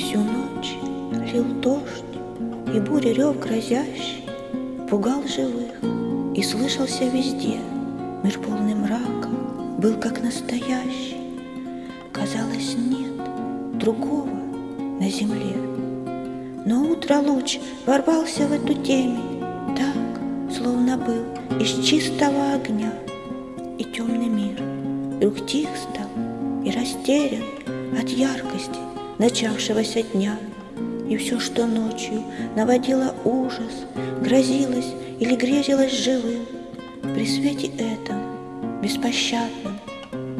Лил дождь, и буря рев грозящий Пугал живых и слышался везде. Мир полный мрака был как настоящий. Казалось, нет другого на земле. Но утро луч ворвался в эту темень Так, словно был из чистого огня. И темный мир вдруг тих стал и растерян От яркости начавшегося дня. И все, что ночью наводило ужас, Грозилось или грезилось живым, При свете этом беспощадном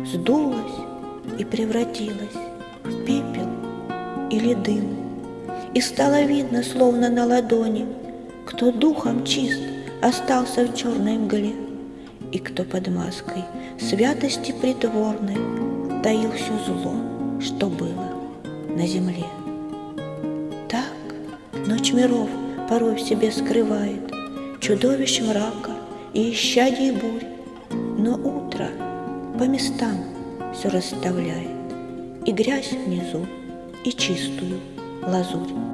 Сдулось и превратилось в пепел или дым. И стало видно, словно на ладони, Кто духом чист остался в черной мгле, И кто под маской святости притворной Таил все зло, что было на земле. Так ночь миров порой в себе скрывает Чудовищ мрака и исчадий бурь, Но утро по местам все расставляет И грязь внизу, и чистую лазурь.